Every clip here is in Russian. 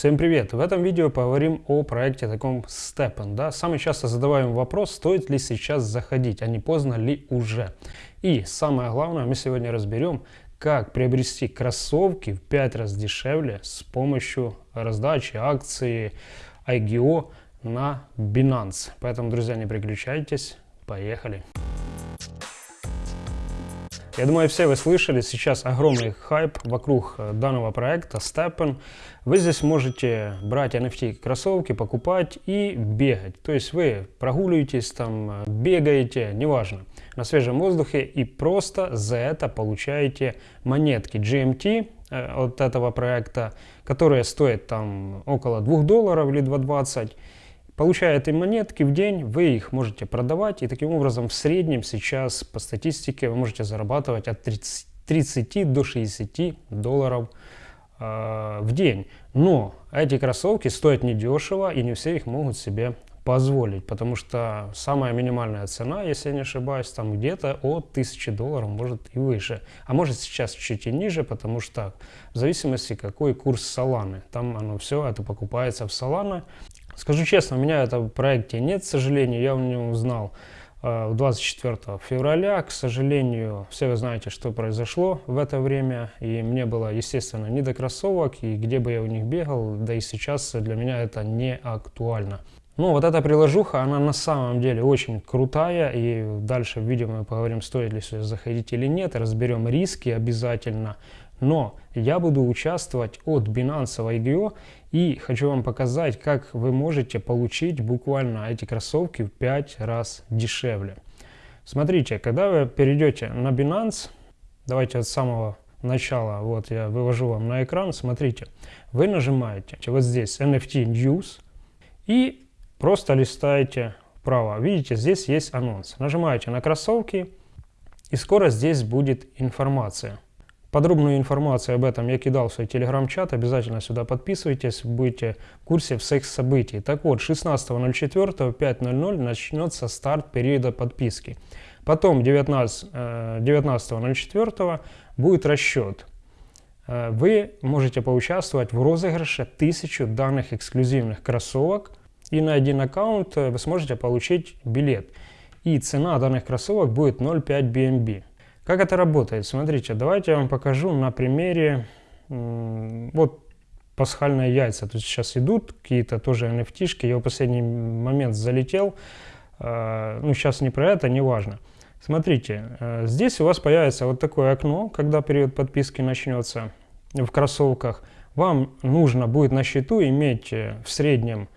Всем привет! В этом видео поговорим о проекте таком Steppen. Да? Самый часто задаваемый вопрос, стоит ли сейчас заходить, а не поздно ли уже. И самое главное, мы сегодня разберем, как приобрести кроссовки в 5 раз дешевле с помощью раздачи акции IGO на Binance. Поэтому, друзья, не переключайтесь, поехали! Я думаю, все вы слышали, сейчас огромный хайп вокруг э, данного проекта Steppen. Вы здесь можете брать NFT кроссовки, покупать и бегать. То есть вы прогуливаетесь, там, э, бегаете, неважно, на свежем воздухе и просто за это получаете монетки GMT э, от этого проекта, которые стоят там около 2 долларов или 2,20 Получая эти монетки в день, вы их можете продавать, и таким образом в среднем сейчас по статистике вы можете зарабатывать от 30, 30 до 60 долларов э, в день. Но эти кроссовки стоят недешево, и не все их могут себе позволить, потому что самая минимальная цена, если я не ошибаюсь, там где-то от 1000 долларов, может и выше. А может сейчас чуть и ниже, потому что в зависимости какой курс Соланы. Там оно все это покупается в Солана. Скажу честно, у меня этого в проекте нет, к сожалению, я о нем узнал э, 24 февраля. К сожалению, все вы знаете, что произошло в это время, и мне было, естественно, не до кроссовок, и где бы я у них бегал, да и сейчас для меня это не актуально. Ну, вот эта приложуха, она на самом деле очень крутая, и дальше в видео мы поговорим, стоит ли сюда заходить или нет, разберем риски обязательно. Но я буду участвовать от Binance в IGO и хочу вам показать, как вы можете получить буквально эти кроссовки в 5 раз дешевле. Смотрите, когда вы перейдете на Binance, давайте от самого начала, вот я вывожу вам на экран, смотрите, вы нажимаете вот здесь NFT News и просто листаете вправо. Видите, здесь есть анонс. Нажимаете на кроссовки и скоро здесь будет информация. Подробную информацию об этом я кидал в свой телеграм-чат, обязательно сюда подписывайтесь, будете в курсе всех событий. Так вот, 16.04 5.00 начнется старт периода подписки. Потом 19.04 19 э, будет расчет. Э, вы можете поучаствовать в розыгрыше 1000 данных эксклюзивных кроссовок, и на один аккаунт э, вы сможете получить билет. И цена данных кроссовок будет 0,5 BNB. Как это работает? Смотрите, давайте я вам покажу на примере, вот пасхальные яйца. Тут сейчас идут какие-то тоже NFT-шки, я в последний момент залетел, а, ну сейчас не про это, не важно. Смотрите, э, здесь у вас появится вот такое окно, когда период подписки начнется в кроссовках. Вам нужно будет на счету иметь э, в среднем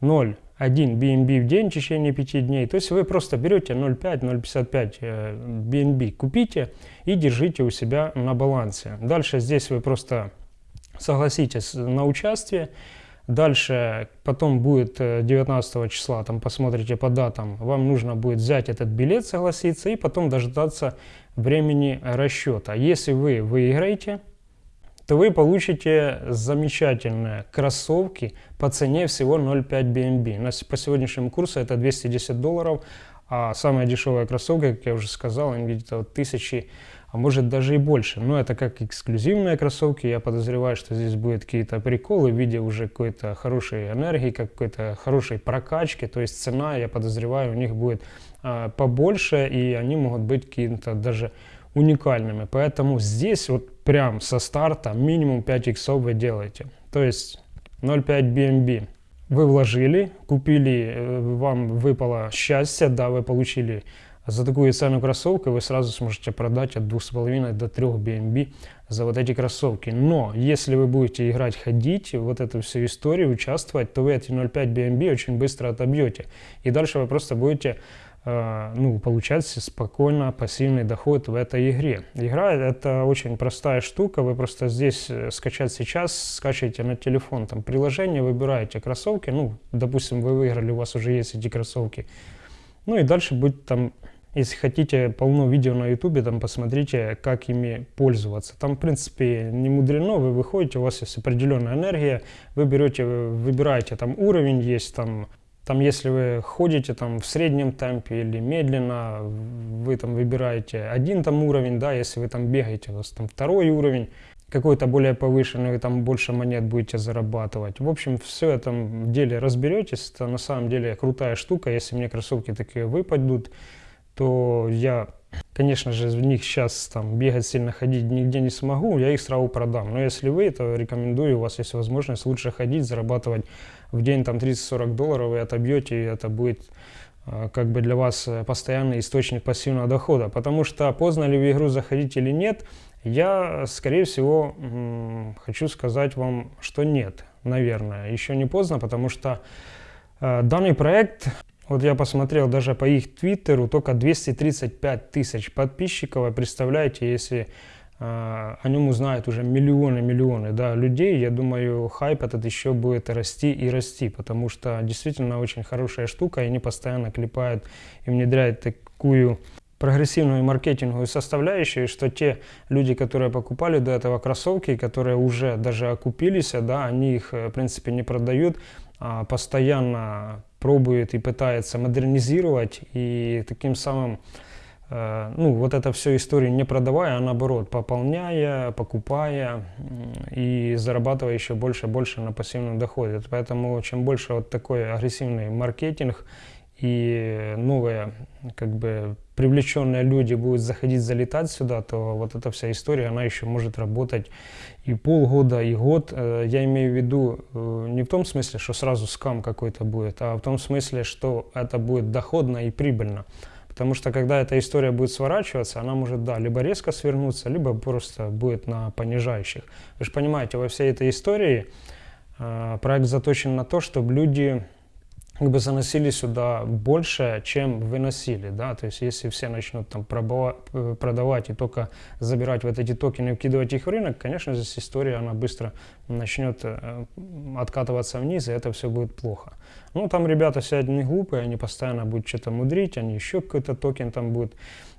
0 1 BNB в день в течение 5 дней. То есть вы просто берете 0,5-0,55 BNB, купите и держите у себя на балансе. Дальше здесь вы просто согласитесь на участие. Дальше, потом будет 19 э, числа, там посмотрите по датам, вам нужно будет взять этот билет, согласиться, и потом дождаться времени расчета. Если вы выиграете, то вы получите замечательные кроссовки по цене всего 0,5 BNB. По сегодняшнему курсу это 210 долларов, а самая дешевая кроссовка, как я уже сказал, они где-то тысячи, а может даже и больше. Но это как эксклюзивные кроссовки, я подозреваю, что здесь будут какие-то приколы в виде уже какой-то хорошей энергии, какой-то хорошей прокачки, то есть цена, я подозреваю, у них будет а, побольше, и они могут быть какие-то даже уникальными. Поэтому здесь вот прям со старта минимум 5 иксов вы делаете. То есть 0,5 BNB вы вложили, купили, э, вам выпало счастье, да, вы получили за такую цену кроссовки, вы сразу сможете продать от 2,5 до 3 BNB за вот эти кроссовки. Но если вы будете играть, ходить, вот эту всю историю, участвовать, то вы эти 0,5 BNB очень быстро отобьете. И дальше вы просто будете ну, получать спокойно пассивный доход в этой игре. Игра это очень простая штука, вы просто здесь э, скачать сейчас, скачиваете на телефон там приложение, выбираете кроссовки, ну, допустим, вы выиграли, у вас уже есть эти кроссовки, ну и дальше будет там, если хотите, полно видео на ютубе, там посмотрите, как ими пользоваться. Там, в принципе, не мудрено, вы выходите, у вас есть определенная энергия, вы берете, выбираете там уровень, есть там там, если вы ходите там в среднем темпе или медленно, вы там выбираете один там уровень, да, если вы там бегаете, у вас там второй уровень. какой-то более повышенный, вы там больше монет будете зарабатывать. В общем, все этом деле разберетесь. Это на самом деле крутая штука. Если мне кроссовки такие выпадут, то я, конечно же, в них сейчас там бегать сильно ходить нигде не смогу, я их сразу продам. Но если вы, то рекомендую, у вас есть возможность лучше ходить, зарабатывать в день там 30-40 долларов, вы отобьете, и это будет а, как бы для вас постоянный источник пассивного дохода. Потому что поздно ли в игру заходить или нет, я, скорее всего, хочу сказать вам, что нет, наверное. Еще не поздно, потому что а, данный проект вот я посмотрел даже по их твиттеру, только 235 тысяч подписчиков. Представляете, если э, о нем узнают уже миллионы-миллионы да, людей, я думаю, хайп этот еще будет расти и расти, потому что действительно очень хорошая штука, и они постоянно клепают и внедряют такую прогрессивную маркетинговую составляющую, что те люди, которые покупали до этого кроссовки, которые уже даже окупились, да, они их, в принципе, не продают, а постоянно пробует и пытается модернизировать и таким самым э, ну, вот это все историю не продавая, а наоборот, пополняя, покупая и зарабатывая еще больше и больше на пассивном доходе. Поэтому чем больше вот такой агрессивный маркетинг и новые, как бы, привлеченные люди будут заходить, залетать сюда, то вот эта вся история, она еще может работать и полгода, и год. Э, я имею в виду э, не в том смысле, что сразу скам какой-то будет, а в том смысле, что это будет доходно и прибыльно. Потому что когда эта история будет сворачиваться, она может, да, либо резко свернуться, либо просто будет на понижающих. Вы же понимаете, во всей этой истории э, проект заточен на то, чтобы люди как бы заносили сюда больше, чем выносили, да, то есть если все начнут там э, продавать и только забирать вот эти токены и вкидывать их в рынок, конечно, здесь история, она быстро начнет э, откатываться вниз, и это все будет плохо. Ну, там ребята все не глупые, они постоянно будут что-то мудрить, они еще какой-то токен там будут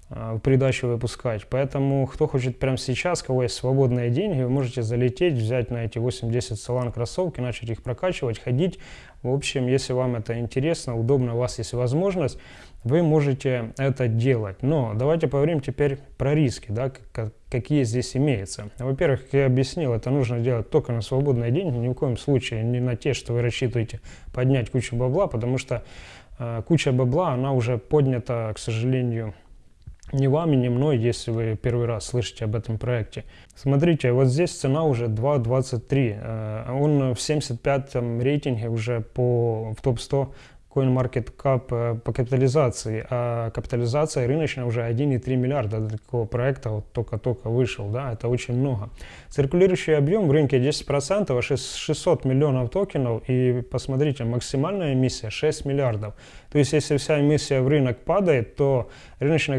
в придачу выпускать. Поэтому, кто хочет прямо сейчас, кого есть свободные деньги, вы можете залететь, взять на эти 8-10 салан кроссовки, начать их прокачивать, ходить. В общем, если вам это интересно, удобно, у вас есть возможность, вы можете это делать. Но давайте поговорим теперь про риски, да, какие здесь имеются. Во-первых, как я объяснил, это нужно делать только на свободные деньги, ни в коем случае не на те, что вы рассчитываете поднять кучу бабла, потому что э, куча бабла, она уже поднята, к сожалению, не вами, не мной, если вы первый раз слышите об этом проекте. Смотрите, вот здесь цена уже 2.23. Э, он в 75 рейтинге уже по, в топ-100 CoinMarketCap э, по капитализации, а капитализация рыночная уже 1,3 миллиарда для такого проекта вот только-только вышел, да, это очень много. Циркулирующий объем в рынке 10%, 600 миллионов токенов, и посмотрите, максимальная эмиссия 6 миллиардов. То есть, если вся эмиссия в рынок падает, то рыночная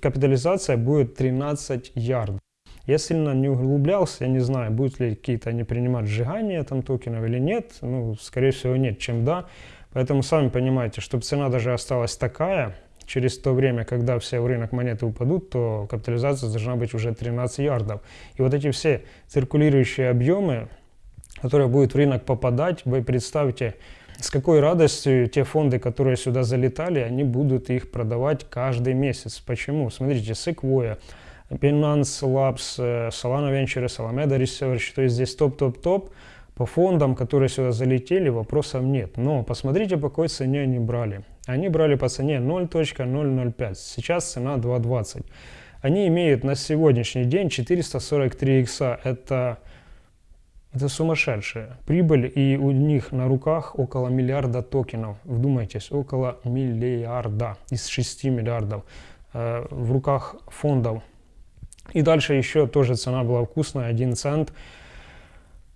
капитализация будет 13 ярдов. Я сильно не углублялся, я не знаю, будут ли какие-то они принимать сжигание там токенов или нет. Ну, скорее всего, нет, чем да. Поэтому сами понимаете, чтобы цена даже осталась такая, через то время, когда все в рынок монеты упадут, то капитализация должна быть уже 13 ярдов. И вот эти все циркулирующие объемы, которые будут в рынок попадать, вы представьте, с какой радостью те фонды, которые сюда залетали, они будут их продавать каждый месяц. Почему? Смотрите, Sequoia, Binance Labs, э, Solana Ventures, Alameda Research, то есть здесь топ-топ-топ, по фондам, которые сюда залетели, вопросов нет. Но посмотрите, по какой цене они брали. Они брали по цене 0.005. Сейчас цена 2.20. Они имеют на сегодняшний день 443 икса. Это, это сумасшедшая прибыль. И у них на руках около миллиарда токенов. Вдумайтесь, около миллиарда из 6 миллиардов э, в руках фондов. И дальше еще тоже цена была вкусная, 1 цент.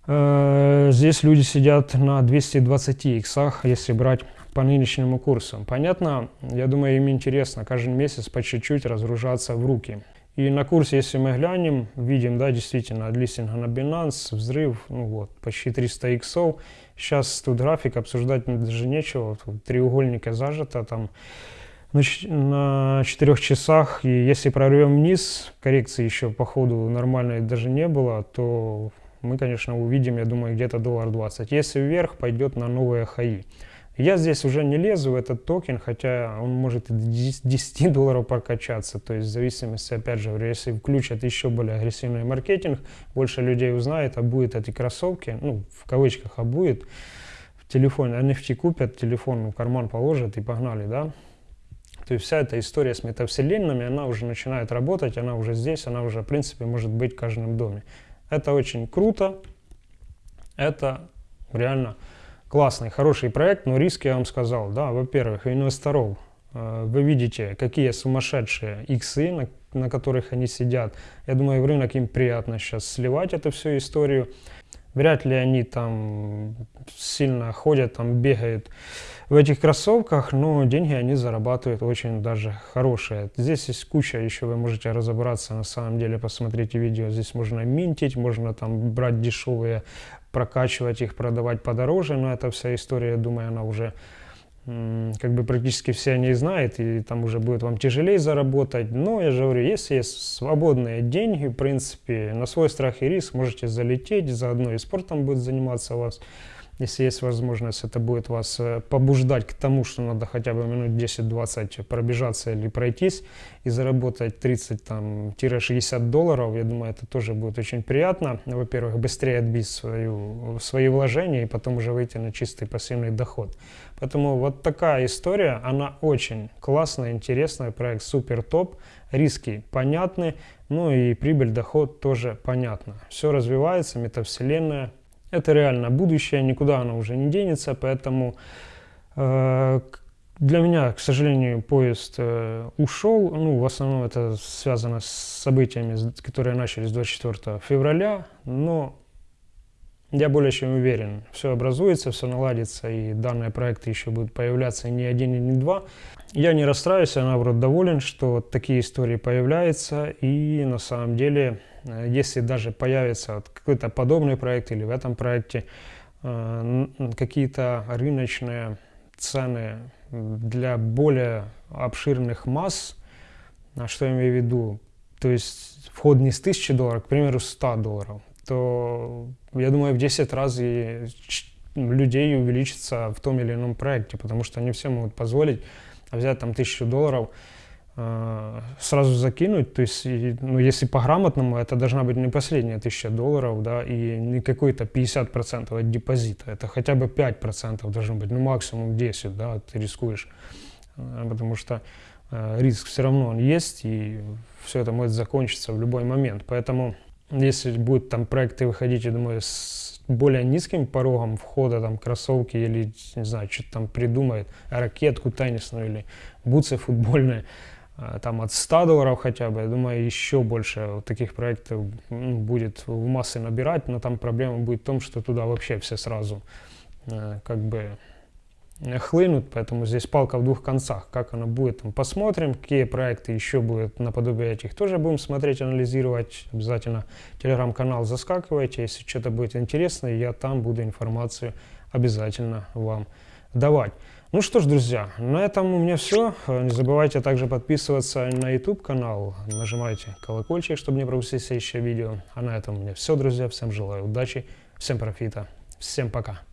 Э, здесь люди сидят на 220 иксах, если брать по нынешнему курсу. Понятно, я думаю, им интересно каждый месяц по чуть-чуть разгружаться в руки. И на курсе, если мы глянем, видим, да, действительно, от листинга на Binance, взрыв, ну вот, почти 300 иксов. Сейчас тут график обсуждать даже нечего, тут треугольника зажато, там на 4 часах, и если прорвем вниз, коррекции еще по ходу нормальной даже не было, то мы, конечно, увидим, я думаю, где-то доллар 20. Если вверх, пойдет на новые хаи. Я здесь уже не лезу в этот токен, хотя он может и до 10 долларов прокачаться. То есть в зависимости, опять же, если включат еще более агрессивный маркетинг, больше людей узнает, а будет эти кроссовки, ну, в кавычках, а будет, в телефон NFT купят, телефон в карман положат и погнали, да. То есть вся эта история с метавселенными, она уже начинает работать, она уже здесь, она уже, в принципе, может быть в каждом доме. Это очень круто, это реально классный, хороший проект, но риски я вам сказал, да, во-первых, инвесторов, э, вы видите, какие сумасшедшие иксы, на, на которых они сидят. Я думаю, в рынок им приятно сейчас сливать эту всю историю. Вряд ли они там сильно ходят, там бегают в этих кроссовках, но деньги они зарабатывают очень даже хорошие. Здесь есть куча, еще вы можете разобраться, на самом деле, посмотрите видео, здесь можно минтить, можно там брать дешевые, прокачивать их, продавать подороже, но эта вся история, я думаю, она уже как бы практически все о ней знают, и там уже будет вам тяжелее заработать. Но я же говорю, если есть свободные деньги, в принципе, на свой страх и риск можете залететь, заодно и спортом будет заниматься у вас. Если есть возможность, это будет вас э, побуждать к тому, что надо хотя бы минут 10-20 пробежаться или пройтись и заработать 30-60 долларов. Я думаю, это тоже будет очень приятно. Во-первых, быстрее отбить свою, свои вложения и потом уже выйти на чистый пассивный доход. Поэтому вот такая история, она очень классная, интересная, проект супер топ, риски понятны, ну и прибыль, доход тоже понятно. Все развивается, метавселенная, это реально будущее, никуда оно уже не денется, поэтому э, для меня, к сожалению, поезд э, ушел. Ну, в основном это связано с событиями, которые начались 24 февраля, но я более чем уверен, все образуется, все наладится, и данные проекты еще будут появляться не один и не два. Я не расстраиваюсь, я наоборот доволен, что такие истории появляются, и на самом деле, если даже появится какой-то подобный проект или в этом проекте э, какие-то рыночные цены для более обширных масс, а что я имею в виду, то есть вход не с 1000 долларов, к примеру, 100 долларов, то я думаю, в 10 раз и людей увеличится в том или ином проекте, потому что они все могут позволить взять там тысячу долларов, э, сразу закинуть, то есть, ну, если по-грамотному, это должна быть не последняя тысяча долларов, да, и не какой-то 50% от депозита, это хотя бы 5% должно быть, ну, максимум 10, да, ты рискуешь, э, потому что э, риск все равно он есть, и все это может закончиться в любой момент, поэтому если будут там проекты выходить, я думаю, с более низким порогом входа, там, кроссовки или, не знаю, что-то там придумает, ракетку теннисную или бутсы футбольные, там от 100 долларов хотя бы, я думаю, еще больше таких проектов ну, будет в массы набирать, но там проблема будет в том, что туда вообще все сразу э, как бы хлынут, поэтому здесь палка в двух концах. Как она будет, посмотрим. Какие проекты еще будут наподобие этих, тоже будем смотреть, анализировать. Обязательно телеграм-канал заскакивайте. Если что-то будет интересно, я там буду информацию обязательно вам давать. Ну что ж, друзья, на этом у меня все. Не забывайте также подписываться на YouTube канал, нажимайте колокольчик, чтобы не пропустить следующее видео. А на этом у меня все, друзья. Всем желаю удачи, всем профита, всем пока.